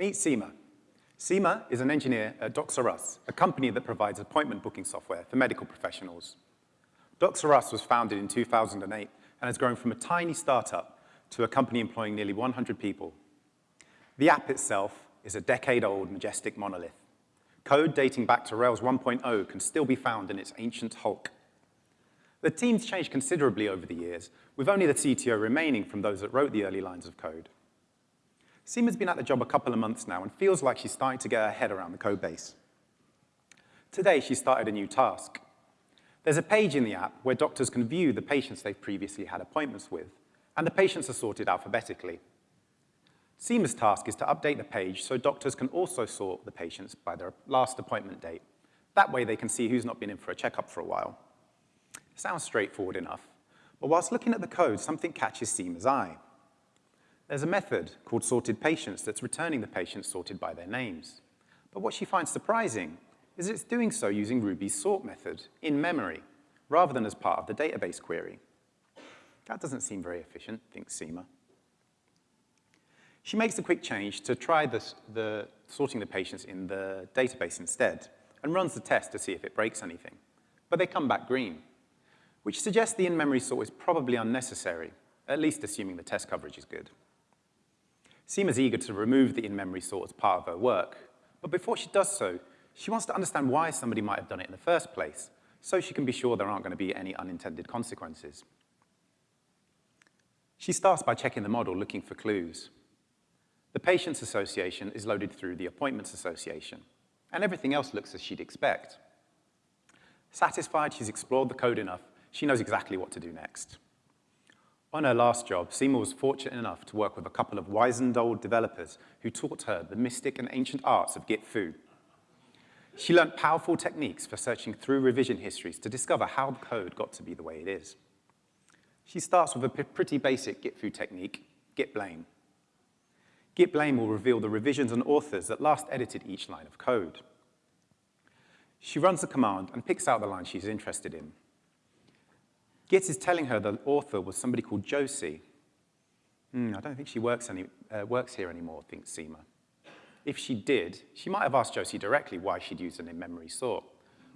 Meet Seema. Seema is an engineer at Docs R Us, a company that provides appointment booking software for medical professionals. Docs R Us was founded in 2008 and has grown from a tiny startup to a company employing nearly 100 people. The app itself is a decade-old majestic monolith. Code dating back to Rails 1.0 can still be found in its ancient hulk. The team's changed considerably over the years, with only the CTO remaining from those that wrote the early lines of code. Seema's been at the job a couple of months now and feels like she's starting to get her head around the code base. Today, she started a new task. There's a page in the app where doctors can view the patients they've previously had appointments with, and the patients are sorted alphabetically. Seema's task is to update the page so doctors can also sort the patients by their last appointment date. That way they can see who's not been in for a checkup for a while. Sounds straightforward enough, but whilst looking at the code, something catches Seema's eye. There's a method called sorted patients that's returning the patients sorted by their names. But what she finds surprising is it's doing so using Ruby's sort method in memory, rather than as part of the database query. That doesn't seem very efficient, thinks Seema. She makes a quick change to try this, the sorting the patients in the database instead, and runs the test to see if it breaks anything. But they come back green which suggests the in-memory sort is probably unnecessary, at least assuming the test coverage is good. Seema's eager to remove the in-memory sort as part of her work, but before she does so, she wants to understand why somebody might have done it in the first place, so she can be sure there aren't going to be any unintended consequences. She starts by checking the model, looking for clues. The Patients Association is loaded through the Appointments Association, and everything else looks as she'd expect. Satisfied she's explored the code enough, she knows exactly what to do next. On her last job, Seema was fortunate enough to work with a couple of wizened old developers who taught her the mystic and ancient arts of Git fu. She learned powerful techniques for searching through revision histories to discover how the code got to be the way it is. She starts with a pretty basic Git fu technique, git blame. Git blame will reveal the revisions and authors that last edited each line of code. She runs the command and picks out the line she's interested in. Git is telling her the author was somebody called Josie. Hmm, I don't think she works, any, uh, works here anymore, thinks Seema. If she did, she might have asked Josie directly why she'd used an in-memory sort.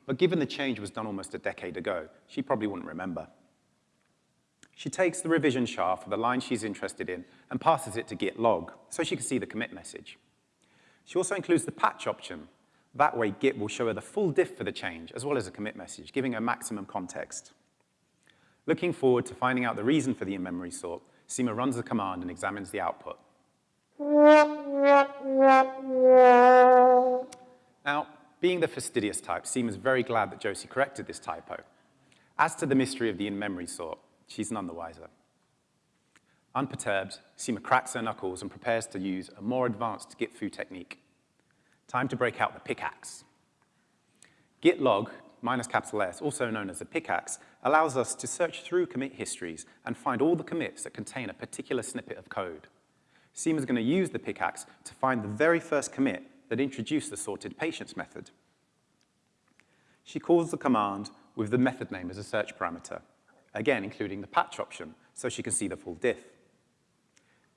But given the change was done almost a decade ago, she probably wouldn't remember. She takes the revision SHA for the line she's interested in and passes it to git log so she can see the commit message. She also includes the patch option. That way, Git will show her the full diff for the change as well as a commit message, giving her maximum context. Looking forward to finding out the reason for the in-memory sort, Seema runs the command and examines the output. Now, being the fastidious type, Seema's very glad that Josie corrected this typo. As to the mystery of the in-memory sort, she's none the wiser. Unperturbed, Seema cracks her knuckles and prepares to use a more advanced git fu technique. Time to break out the pickaxe. Git log minus capital S, also known as a pickaxe, allows us to search through commit histories and find all the commits that contain a particular snippet of code. Seema is going to use the pickaxe to find the very first commit that introduced the sorted patients method. She calls the command with the method name as a search parameter, again including the patch option, so she can see the full diff.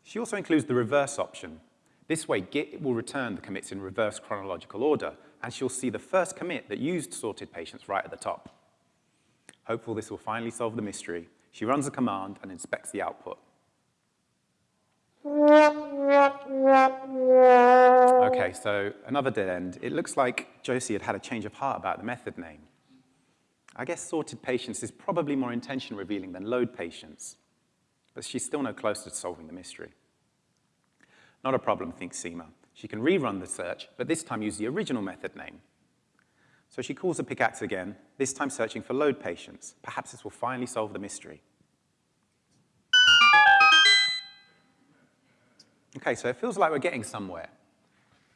She also includes the reverse option. This way, Git will return the commits in reverse chronological order, and she'll see the first commit that used sorted patients right at the top. Hopeful this will finally solve the mystery, she runs the command and inspects the output. Okay, so another dead end. It looks like Josie had had a change of heart about the method name. I guess sorted patients is probably more intention revealing than load patients, but she's still no closer to solving the mystery. Not a problem, thinks Seema. She can rerun the search, but this time use the original method name. So she calls the pickaxe again, this time searching for load patients. Perhaps this will finally solve the mystery. Okay, so it feels like we're getting somewhere.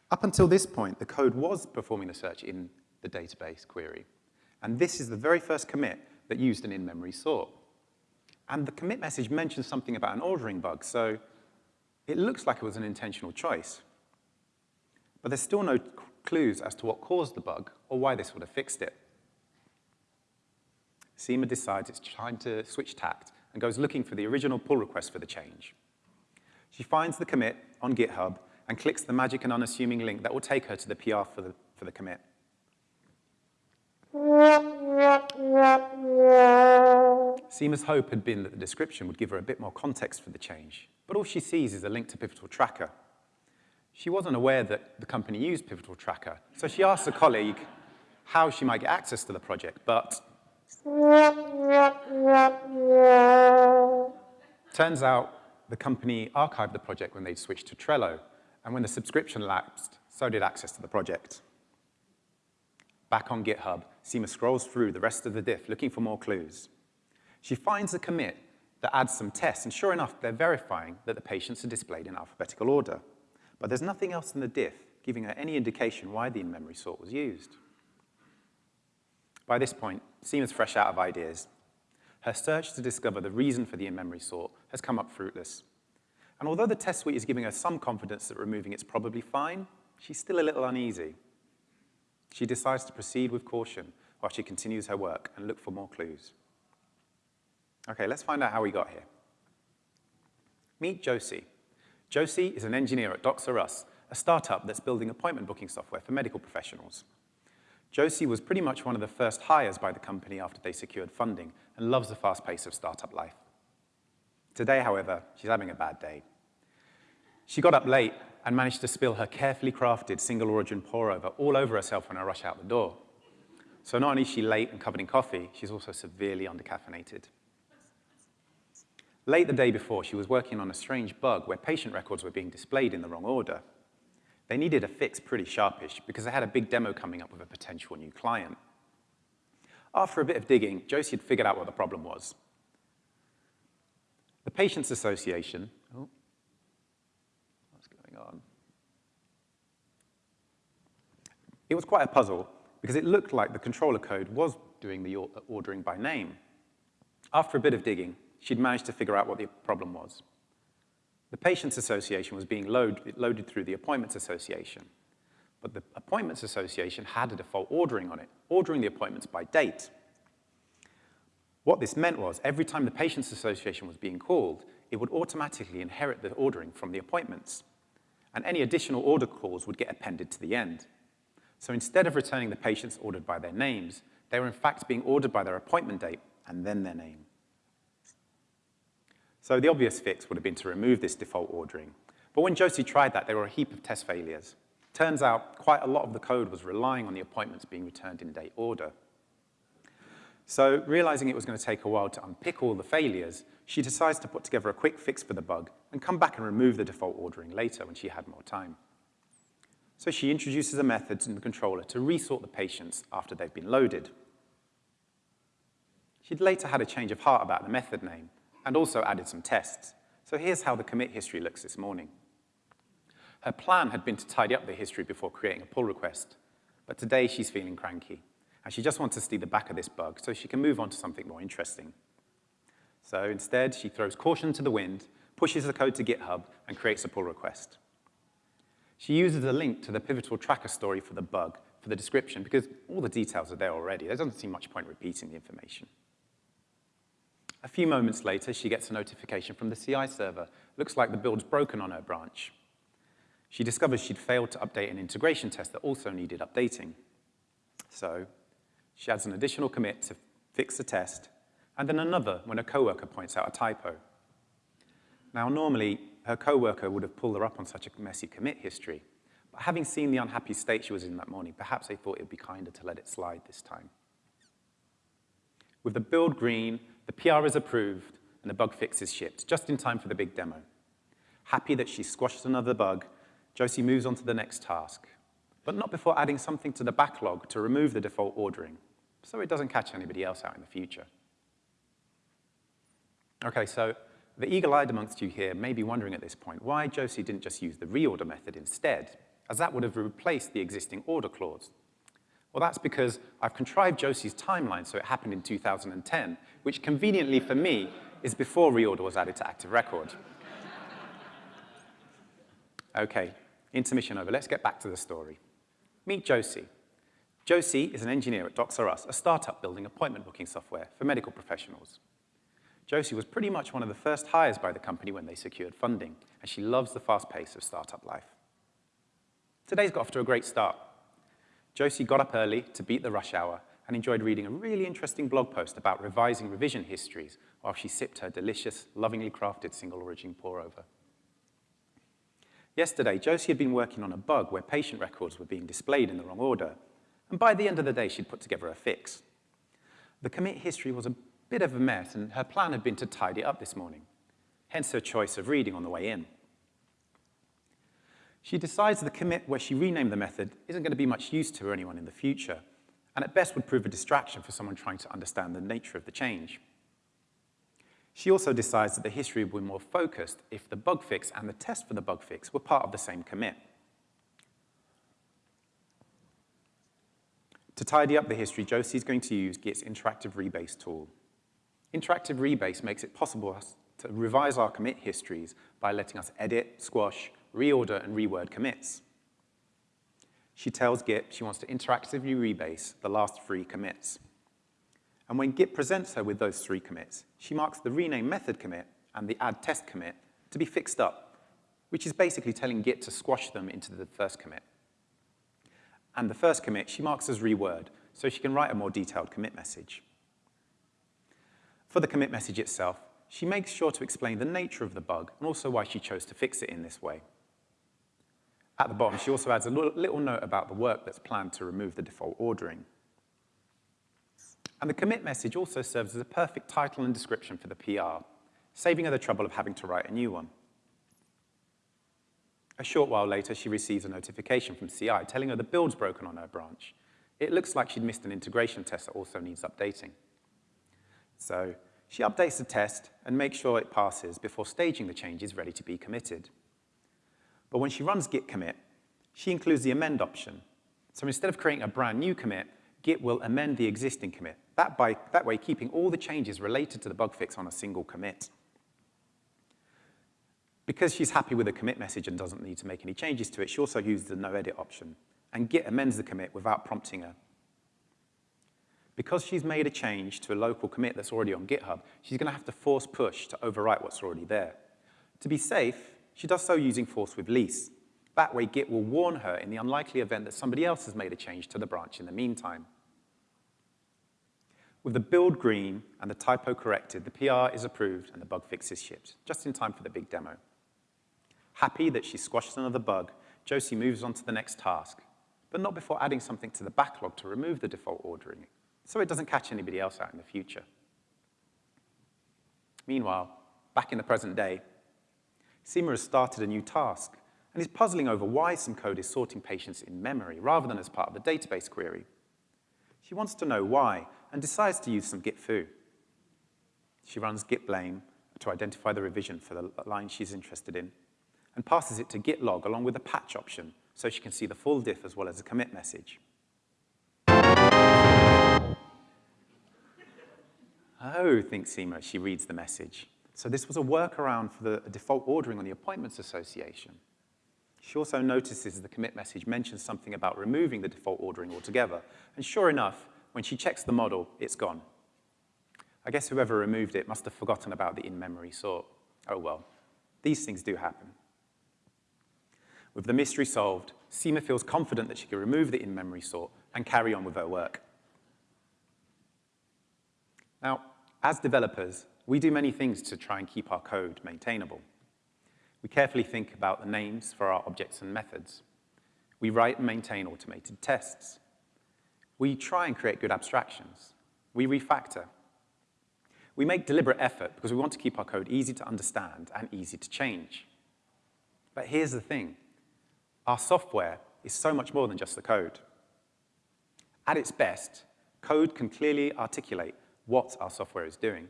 Up until this point, the code was performing the search in the database query. And this is the very first commit that used an in-memory sort. And the commit message mentions something about an ordering bug, so it looks like it was an intentional choice. But there's still no clues as to what caused the bug or why this would have fixed it. Seema decides it's time to switch tact and goes looking for the original pull request for the change. She finds the commit on GitHub and clicks the magic and unassuming link that will take her to the PR for the, for the commit. Seema's hope had been that the description would give her a bit more context for the change, but all she sees is a link to Pivotal Tracker. She wasn't aware that the company used Pivotal Tracker, so she asked a colleague how she might get access to the project, but turns out the company archived the project when they switched to Trello, and when the subscription lapsed, so did access to the project. Back on GitHub, Seema scrolls through the rest of the diff looking for more clues. She finds a commit that adds some tests, and sure enough, they're verifying that the patients are displayed in alphabetical order. But there's nothing else in the diff giving her any indication why the in-memory sort was used. By this point, Seema's fresh out of ideas. Her search to discover the reason for the in-memory sort has come up fruitless. And although the test suite is giving her some confidence that removing it's probably fine, she's still a little uneasy. She decides to proceed with caution while she continues her work and look for more clues. Okay, let's find out how we got here. Meet Josie. Josie is an engineer at Docs Us, a startup that's building appointment booking software for medical professionals. Josie was pretty much one of the first hires by the company after they secured funding and loves the fast pace of startup life. Today, however, she's having a bad day. She got up late and managed to spill her carefully crafted single origin pour over all over herself when I rush out the door. So not only is she late and covered in coffee, she's also severely undercaffeinated. Late the day before, she was working on a strange bug where patient records were being displayed in the wrong order. They needed a fix pretty sharpish because they had a big demo coming up with a potential new client. After a bit of digging, Josie had figured out what the problem was. The Patients Association, oh, what's going on? It was quite a puzzle because it looked like the controller code was doing the ordering by name. After a bit of digging, she'd managed to figure out what the problem was. The Patients Association was being load, loaded through the Appointments Association, but the Appointments Association had a default ordering on it, ordering the appointments by date. What this meant was every time the Patients Association was being called, it would automatically inherit the ordering from the appointments, and any additional order calls would get appended to the end. So instead of returning the patients ordered by their names, they were in fact being ordered by their appointment date and then their name. So the obvious fix would have been to remove this default ordering. But when Josie tried that, there were a heap of test failures. Turns out quite a lot of the code was relying on the appointments being returned in date order. So realizing it was going to take a while to unpick all the failures, she decides to put together a quick fix for the bug and come back and remove the default ordering later when she had more time. So she introduces a method in the controller to resort the patients after they've been loaded. She'd later had a change of heart about the method name, and also added some tests. So here's how the commit history looks this morning. Her plan had been to tidy up the history before creating a pull request, but today she's feeling cranky, and she just wants to see the back of this bug so she can move on to something more interesting. So instead, she throws caution to the wind, pushes the code to GitHub, and creates a pull request. She uses a link to the pivotal tracker story for the bug for the description because all the details are there already. There doesn't seem much point repeating the information. A few moments later, she gets a notification from the CI server. Looks like the build's broken on her branch. She discovers she'd failed to update an integration test that also needed updating. So she adds an additional commit to fix the test, and then another when a coworker points out a typo. Now, normally, her coworker would have pulled her up on such a messy commit history, but having seen the unhappy state she was in that morning, perhaps they thought it would be kinder to let it slide this time. With the build green the PR is approved, and the bug fix is shipped, just in time for the big demo. Happy that she squashed another bug, Josie moves on to the next task, but not before adding something to the backlog to remove the default ordering, so it doesn't catch anybody else out in the future. Okay, so the eagle-eyed amongst you here may be wondering at this point why Josie didn't just use the reorder method instead, as that would have replaced the existing order clause. Well, that's because I've contrived Josie's timeline so it happened in 2010, which conveniently for me is before reorder was added to Active Record. okay, intermission over. Let's get back to the story. Meet Josie. Josie is an engineer at Docs R Us, a startup building appointment booking software for medical professionals. Josie was pretty much one of the first hires by the company when they secured funding, and she loves the fast pace of startup life. Today's got off to a great start. Josie got up early to beat the rush hour and enjoyed reading a really interesting blog post about revising revision histories while she sipped her delicious, lovingly crafted single origin pour-over. Yesterday, Josie had been working on a bug where patient records were being displayed in the wrong order, and by the end of the day, she'd put together a fix. The commit history was a bit of a mess, and her plan had been to tidy it up this morning, hence her choice of reading on the way in. She decides the commit where she renamed the method isn't going to be much use to anyone in the future, and at best would prove a distraction for someone trying to understand the nature of the change. She also decides that the history would be more focused if the bug fix and the test for the bug fix were part of the same commit. To tidy up the history, Josie is going to use Git's interactive rebase tool. Interactive rebase makes it possible to revise our commit histories by letting us edit, squash, reorder, and reword commits. She tells Git she wants to interactively rebase the last three commits. And when Git presents her with those three commits, she marks the rename method commit and the add test commit to be fixed up, which is basically telling Git to squash them into the first commit. And the first commit she marks as reword, so she can write a more detailed commit message. For the commit message itself, she makes sure to explain the nature of the bug and also why she chose to fix it in this way. At the bottom, she also adds a little note about the work that's planned to remove the default ordering. And the commit message also serves as a perfect title and description for the PR, saving her the trouble of having to write a new one. A short while later, she receives a notification from CI telling her the build's broken on her branch. It looks like she'd missed an integration test that also needs updating. So she updates the test and makes sure it passes before staging the changes ready to be committed. But when she runs git commit, she includes the amend option. So instead of creating a brand new commit, Git will amend the existing commit, that, by, that way keeping all the changes related to the bug fix on a single commit. Because she's happy with the commit message and doesn't need to make any changes to it, she also uses the no edit option, and Git amends the commit without prompting her. Because she's made a change to a local commit that's already on GitHub, she's going to have to force push to overwrite what's already there. To be safe, she does so using force with lease. That way, Git will warn her in the unlikely event that somebody else has made a change to the branch in the meantime. With the build green and the typo corrected, the PR is approved and the bug fix is shipped, just in time for the big demo. Happy that she squashed another bug, Josie moves on to the next task, but not before adding something to the backlog to remove the default ordering, so it doesn't catch anybody else out in the future. Meanwhile, back in the present day, Seema has started a new task and is puzzling over why some code is sorting patients in memory rather than as part of the database query. She wants to know why and decides to use some git fu. She runs git blame to identify the revision for the line she's interested in and passes it to git log along with a patch option so she can see the full diff as well as a commit message. Oh, thinks Seema she reads the message. So this was a workaround for the default ordering on the Appointments Association. She also notices the commit message mentions something about removing the default ordering altogether. And sure enough, when she checks the model, it's gone. I guess whoever removed it must have forgotten about the in-memory sort. Oh well, these things do happen. With the mystery solved, Seema feels confident that she can remove the in-memory sort and carry on with her work. Now, as developers, we do many things to try and keep our code maintainable. We carefully think about the names for our objects and methods. We write and maintain automated tests. We try and create good abstractions. We refactor. We make deliberate effort because we want to keep our code easy to understand and easy to change. But here's the thing. Our software is so much more than just the code. At its best, code can clearly articulate what our software is doing.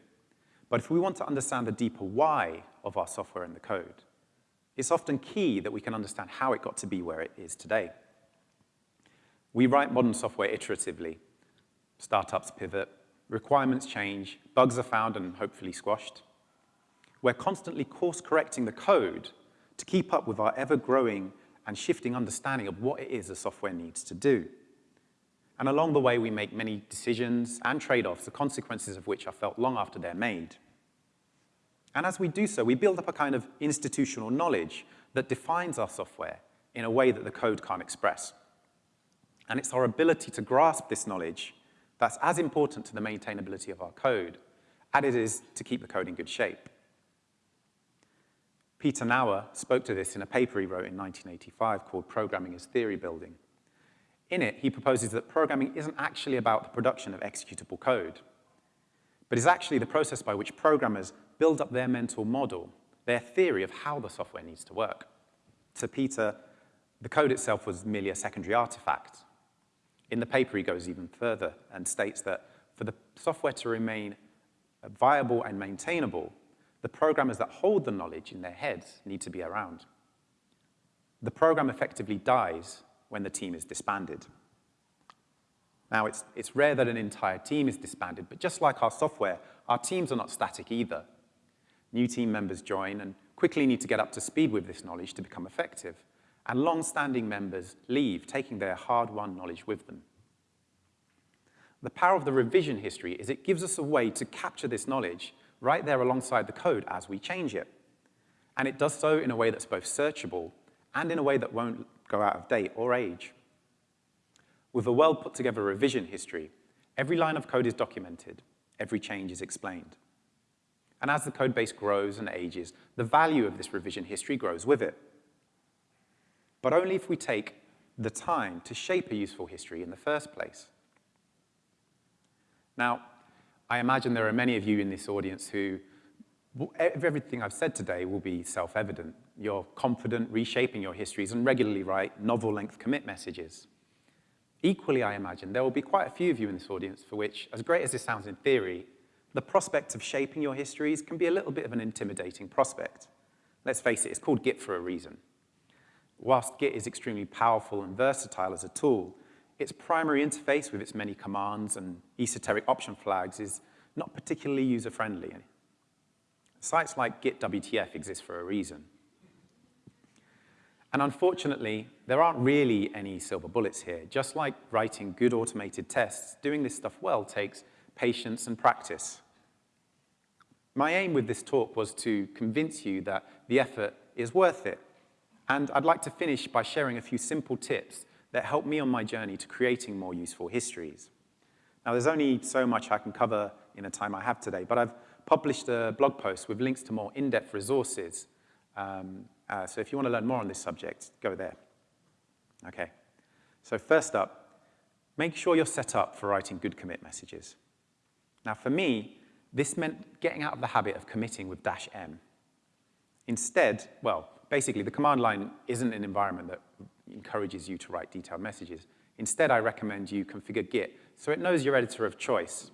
But if we want to understand the deeper why of our software and the code, it's often key that we can understand how it got to be where it is today. We write modern software iteratively. Startups pivot, requirements change, bugs are found and hopefully squashed. We're constantly course-correcting the code to keep up with our ever-growing and shifting understanding of what it is the software needs to do. And along the way, we make many decisions and trade-offs, the consequences of which are felt long after they're made. And as we do so, we build up a kind of institutional knowledge that defines our software in a way that the code can't express. And it's our ability to grasp this knowledge that's as important to the maintainability of our code as it is to keep the code in good shape. Peter Naur spoke to this in a paper he wrote in 1985 called Programming as Theory Building. In it, he proposes that programming isn't actually about the production of executable code, but is actually the process by which programmers build up their mental model, their theory of how the software needs to work. To Peter, the code itself was merely a secondary artifact. In the paper, he goes even further and states that for the software to remain viable and maintainable, the programmers that hold the knowledge in their heads need to be around. The program effectively dies when the team is disbanded. Now, it's, it's rare that an entire team is disbanded, but just like our software, our teams are not static either. New team members join and quickly need to get up to speed with this knowledge to become effective. And long-standing members leave, taking their hard-won knowledge with them. The power of the revision history is it gives us a way to capture this knowledge right there alongside the code as we change it. And it does so in a way that's both searchable and in a way that won't go out of date or age. With a well put together revision history, every line of code is documented, every change is explained. And as the code base grows and ages, the value of this revision history grows with it. But only if we take the time to shape a useful history in the first place. Now, I imagine there are many of you in this audience who, everything I've said today will be self-evident. You're confident reshaping your histories and regularly write novel-length commit messages. Equally, I imagine, there will be quite a few of you in this audience for which, as great as this sounds in theory, the prospect of shaping your histories can be a little bit of an intimidating prospect. Let's face it, it's called Git for a reason. Whilst Git is extremely powerful and versatile as a tool, its primary interface with its many commands and esoteric option flags is not particularly user-friendly. Sites like Git WTF exist for a reason. And unfortunately, there aren't really any silver bullets here. Just like writing good automated tests, doing this stuff well takes patience and practice. My aim with this talk was to convince you that the effort is worth it. And I'd like to finish by sharing a few simple tips that helped me on my journey to creating more useful histories. Now, there's only so much I can cover in the time I have today, but I've published a blog post with links to more in-depth resources. Um, uh, so if you want to learn more on this subject, go there. Okay. So first up, make sure you're set up for writing good commit messages. Now, for me, this meant getting out of the habit of committing with dash M. Instead, well, basically, the command line isn't an environment that encourages you to write detailed messages. Instead, I recommend you configure Git so it knows your editor of choice.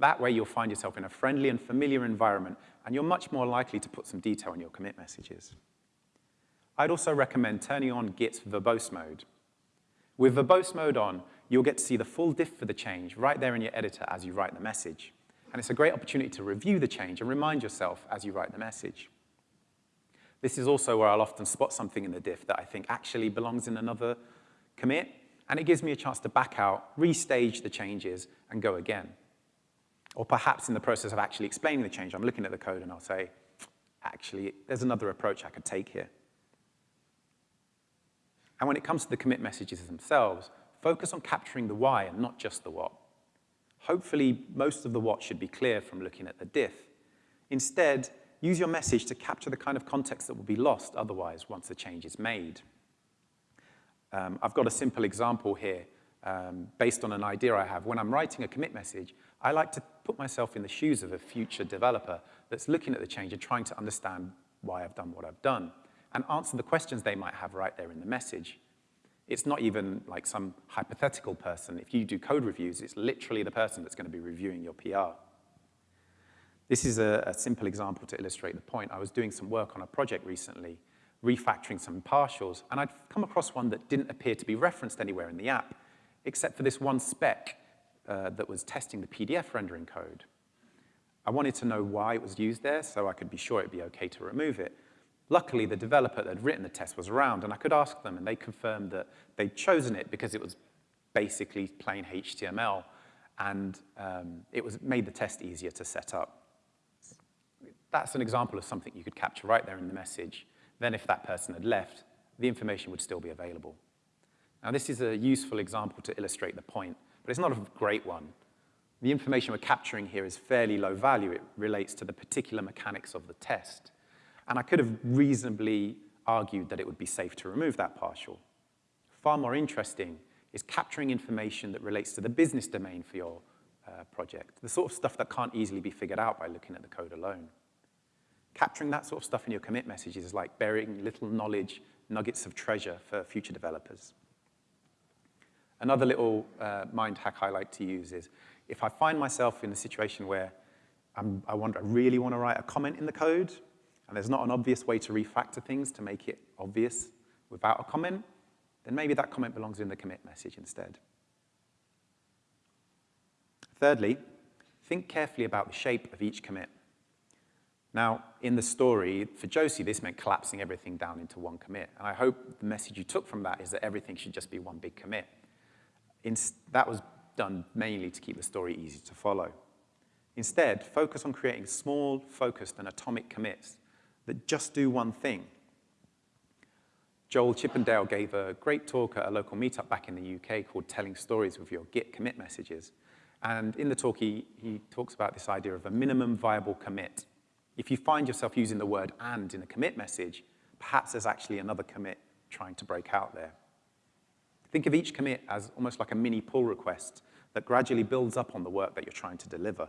That way, you'll find yourself in a friendly and familiar environment, and you're much more likely to put some detail in your commit messages. I'd also recommend turning on Git's verbose mode. With verbose mode on, you'll get to see the full diff for the change right there in your editor as you write the message. And it's a great opportunity to review the change and remind yourself as you write the message. This is also where I'll often spot something in the diff that I think actually belongs in another commit, and it gives me a chance to back out, restage the changes, and go again. Or perhaps in the process of actually explaining the change, I'm looking at the code and I'll say, actually, there's another approach I could take here. And when it comes to the commit messages themselves, focus on capturing the why and not just the what. Hopefully, most of the what should be clear from looking at the diff. Instead, use your message to capture the kind of context that will be lost otherwise once the change is made. Um, I've got a simple example here um, based on an idea I have. When I'm writing a commit message, I like to put myself in the shoes of a future developer that's looking at the change and trying to understand why I've done what I've done and answer the questions they might have right there in the message. It's not even like some hypothetical person. If you do code reviews, it's literally the person that's going to be reviewing your PR. This is a, a, simple example to illustrate the point. I was doing some work on a project recently, refactoring some partials, and I'd come across one that didn't appear to be referenced anywhere in the app, except for this one spec uh, that was testing the PDF rendering code. I wanted to know why it was used there so I could be sure it'd be okay to remove it. Luckily, the developer that had written the test was around, and I could ask them, and they confirmed that they'd chosen it because it was basically plain HTML, and um, it was made the test easier to set up that's an example of something you could capture right there in the message. Then if that person had left, the information would still be available. Now, this is a useful example to illustrate the point, but it's not a great one. The information we're capturing here is fairly low value. It relates to the particular mechanics of the test. And I could have reasonably argued that it would be safe to remove that partial. Far more interesting is capturing information that relates to the business domain for your uh, project, the sort of stuff that can't easily be figured out by looking at the code alone. Capturing that sort of stuff in your commit messages is like burying little knowledge nuggets of treasure for future developers. Another little uh, mind hack I like to use is if I find myself in a situation where I'm, I, want, I really want to write a comment in the code, and there's not an obvious way to refactor things to make it obvious without a comment, then maybe that comment belongs in the commit message instead. Thirdly, think carefully about the shape of each commit. Now, in the story, for Josie, this meant collapsing everything down into one commit. And I hope the message you took from that is that everything should just be one big commit. In, that was done mainly to keep the story easy to follow. Instead, focus on creating small, focused, and atomic commits that just do one thing. Joel Chippindale gave a great talk at a local meetup back in the UK called Telling Stories with Your Git Commit Messages. And in the talk, he, he talks about this idea of a minimum viable commit. If you find yourself using the word and in a commit message, perhaps there's actually another commit trying to break out there. Think of each commit as almost like a mini pull request that gradually builds up on the work that you're trying to deliver.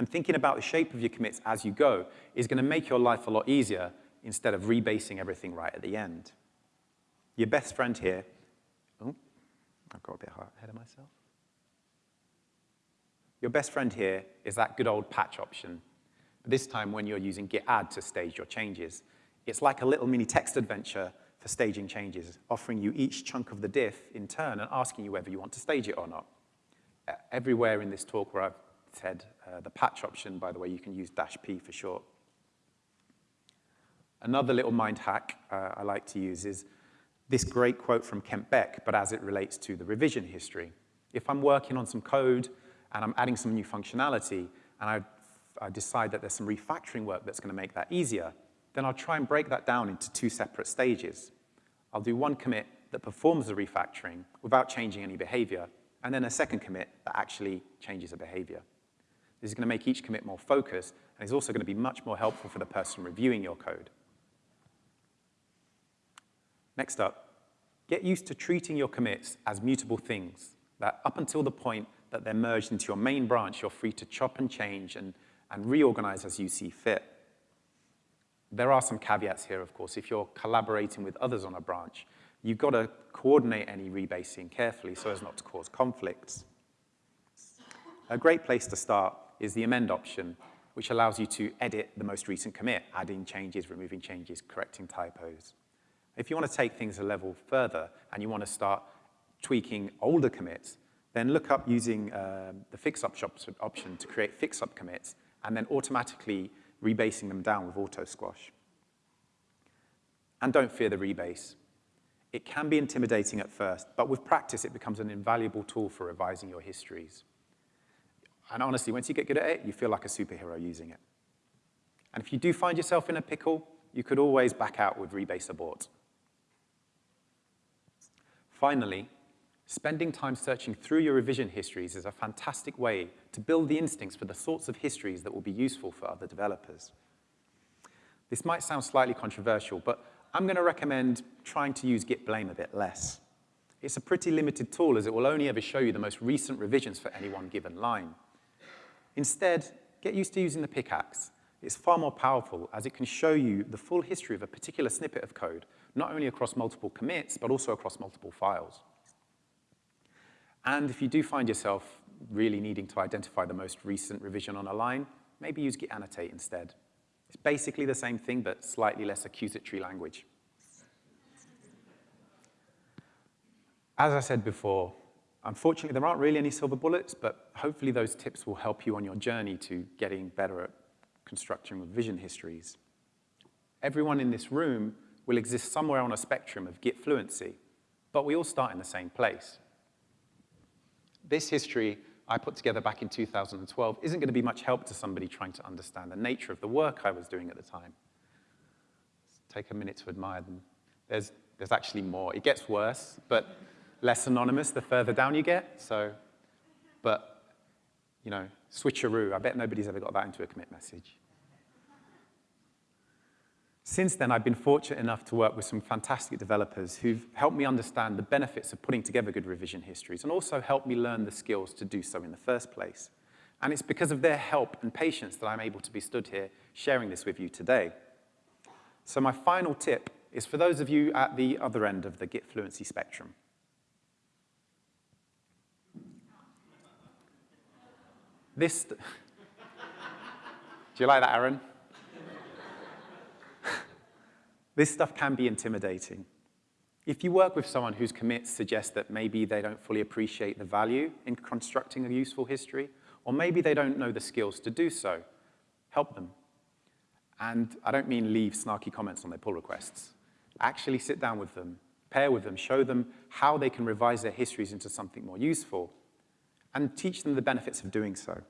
And thinking about the shape of your commits as you go is going to make your life a lot easier instead of rebasing everything right at the end. Your best friend here, oh, I've got a bit ahead of myself. Your best friend here is that good old patch option, but this time when you're using git add to stage your changes. It's like a little mini text adventure for staging changes, offering you each chunk of the diff in turn and asking you whether you want to stage it or not. Everywhere in this talk where I've said uh, the patch option, by the way, you can use dash P for short. Another little mind hack uh, I like to use is this great quote from Kent Beck, but as it relates to the revision history. If I'm working on some code and I'm adding some new functionality, and I, I decide that there's some refactoring work that's going to make that easier, then I'll try and break that down into two separate stages. I'll do one commit that performs the refactoring without changing any behavior, and then a second commit that actually changes the behavior. This is going to make each commit more focused, and is also going to be much more helpful for the person reviewing your code. Next up, get used to treating your commits as mutable things, that up until the point that they're merged into your main branch, you're free to chop and change and, and reorganize as you see fit. There are some caveats here, of course. If you're collaborating with others on a branch, you've got to coordinate any rebasing carefully so as not to cause conflicts. A great place to start is the amend option, which allows you to edit the most recent commit, adding changes, removing changes, correcting typos. If you want to take things a level further and you want to start tweaking older commits, then look up using uh, the fix-up option to create fix-up commits and then automatically rebasing them down with auto squash. And don't fear the rebase. It can be intimidating at first, but with practice, it becomes an invaluable tool for revising your histories. And honestly, once you get good at it, you feel like a superhero using it. And if you do find yourself in a pickle, you could always back out with rebase abort. Finally, spending time searching through your revision histories is a fantastic way to build the instincts for the sorts of histories that will be useful for other developers. This might sound slightly controversial, but I'm going to recommend trying to use git blame a bit less. It's a pretty limited tool as it will only ever show you the most recent revisions for any one given line. Instead, get used to using the pickaxe. It's far more powerful as it can show you the full history of a particular snippet of code, not only across multiple commits, but also across multiple files. And if you do find yourself really needing to identify the most recent revision on a line, maybe use git annotate instead. It's basically the same thing, but slightly less accusatory language. As I said before, unfortunately, there aren't really any silver bullets, but hopefully those tips will help you on your journey to getting better at constructing revision histories. Everyone in this room will exist somewhere on a spectrum of Git fluency, but we all start in the same place. This history I put together back in 2012 isn't going to be much help to somebody trying to understand the nature of the work I was doing at the time. Let's take a minute to admire them. there's, there's actually more. It gets worse, but less anonymous the further down you get. So, but, you know, switcheroo. I bet nobody's ever got that into a commit message. Since then, I've been fortunate enough to work with some fantastic developers who've helped me understand the benefits of putting together good revision histories and also helped me learn the skills to do so in the first place. And it's because of their help and patience that I'm able to be stood here sharing this with you today. So my final tip is for those of you at the other end of the Git fluency spectrum. This, do you like that, Aaron? this stuff can be intimidating. If you work with someone whose commits suggest that maybe they don't fully appreciate the value in constructing a useful history, or maybe they don't know the skills to do so, help them. And I don't mean leave snarky comments on their pull requests. Actually sit down with them, pair with them, show them how they can revise their histories into something more useful, and teach them the benefits of doing so.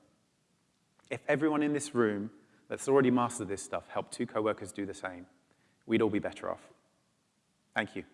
If everyone in this room that's already mastered this stuff helped two coworkers do the same, we'd all be better off. Thank you.